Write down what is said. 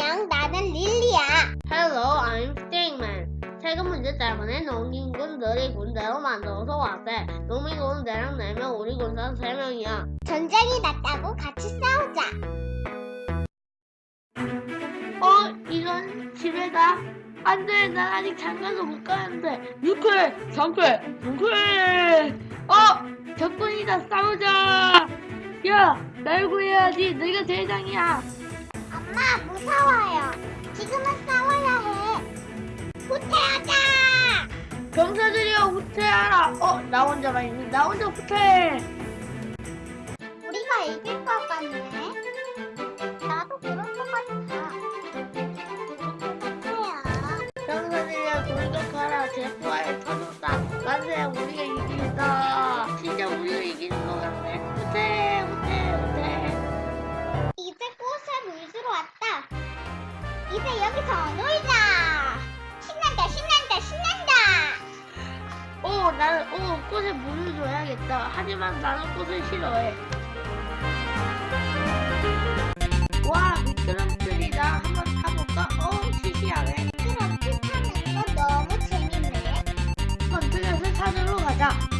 안녕, 나는 릴리야. Hello, I'm Stingman. 세금 문제 때문에 농민군 들이 군대로 만들어서 왔대. 농민군은 대략 4명, 우리 군사는 3명이야. 전쟁이 났다고 같이 싸우자. 어, 이런 집에다. 안 돼, 난 아직 장가도 못 가는데. 6회, 3회, 6회! 어! 적군이다, 싸우자! 야, 날 구해야지. 내가 대장이야. 엄마, 무서워요. 지금은 싸워야 해. 후퇴하자! 병사들이여, 후퇴하라. 어, 나 혼자만 있니? 나 혼자 후퇴! 우리가 이길 것 같네. 나도 그럴 것 같아. 후퇴야. 병사들이여, 돌격하라. 제포에 터졌다. 만세, 우리가 이긴다. 이제 여기서 놀자. 신난다 신난다 신난다. 오 나는 오 꽃에 물을 줘야겠다. 하지만 나는 꽃을 싫어해. 와 미끄럼틀이다. 한번 타볼까? 어 시시하네. 미끄럼틀 타는 거 너무 재밌네. 건틀렛을 찾으러 가자.